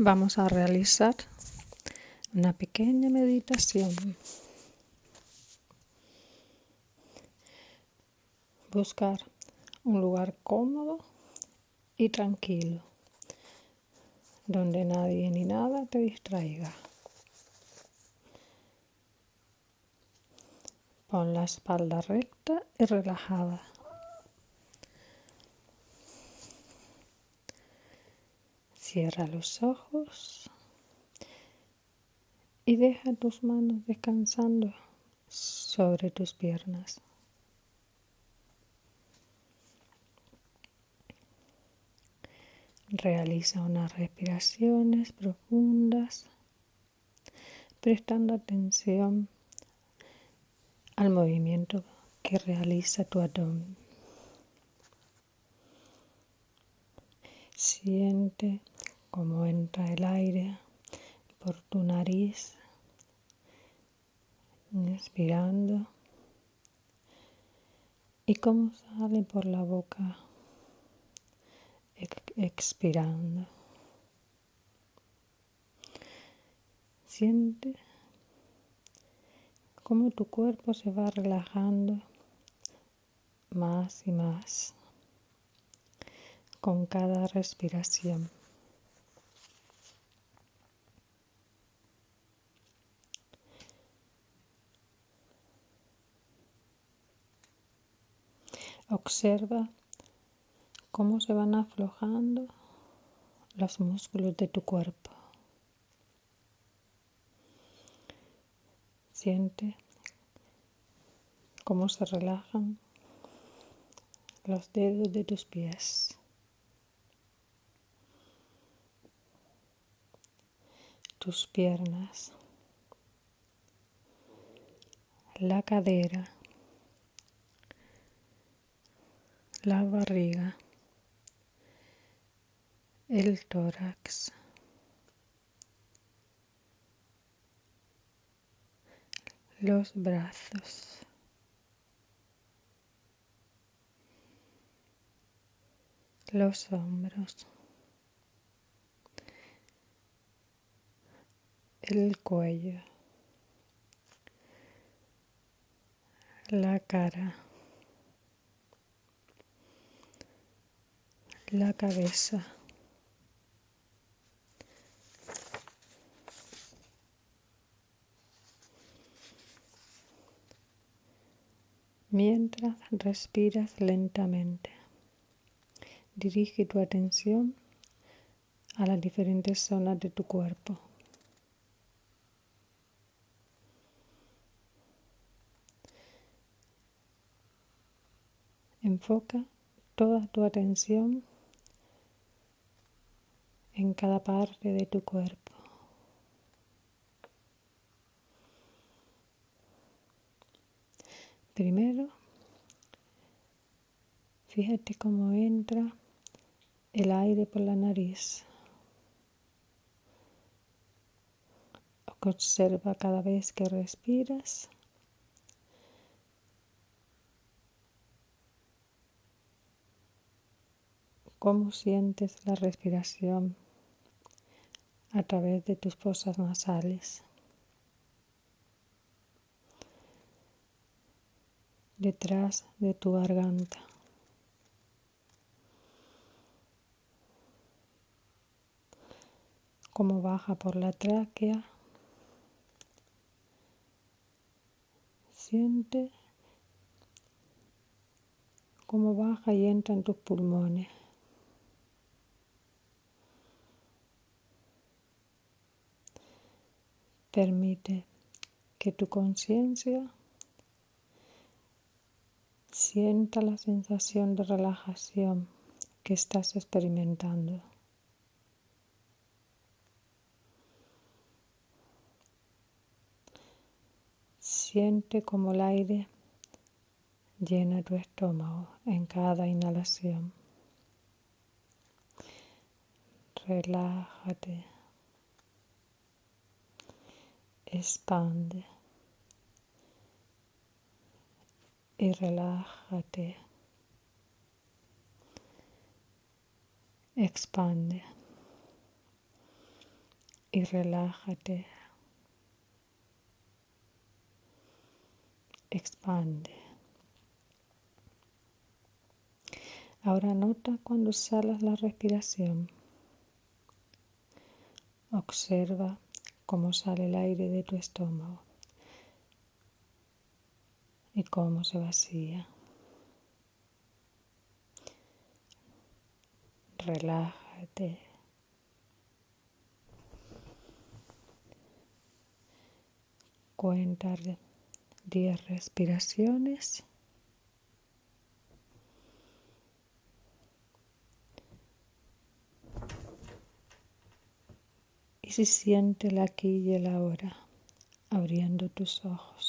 Vamos a realizar una pequeña meditación. Buscar un lugar cómodo y tranquilo, donde nadie ni nada te distraiga. Pon la espalda recta y relajada. Cierra los ojos y deja tus manos descansando sobre tus piernas. Realiza unas respiraciones profundas, prestando atención al movimiento que realiza tu abdomen. Siente cómo entra el aire por tu nariz, inspirando, y cómo sale por la boca, expirando. Siente cómo tu cuerpo se va relajando más y más con cada respiración. Observa cómo se van aflojando los músculos de tu cuerpo. Siente cómo se relajan los dedos de tus pies. Tus piernas. La cadera. La barriga. El tórax. los brazos. Los hombros. El cuello. La cara. La cabeza. Mientras respiras lentamente, dirige tu atención a las diferentes zonas de tu cuerpo. Enfoca toda tu atención en cada parte de tu cuerpo. Primero, fíjate cómo entra el aire por la nariz. Observa cada vez que respiras. cómo sientes la respiración a través de tus fosas nasales. detrás de tu garganta. Como baja por la tráquea. Siente cómo baja y entra en tus pulmones. Permite que tu conciencia Sienta la sensación de relajación que estás experimentando. Siente como el aire llena tu estómago en cada inhalación. Relájate. Expande. y relájate. Expande. y relájate. Expande. Ahora nota cuando salas la respiración. Observa cómo sale el aire de tu estómago y cómo se vacía. Relájate. Cuenta 10 respiraciones. Y si siente el aquí y el ahora, abriendo tus ojos.